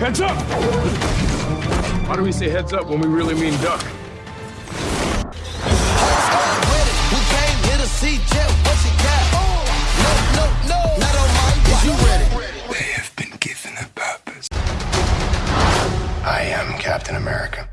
Heads up! Why do we say heads up when we really mean duck? They have been given a purpose. I am Captain America.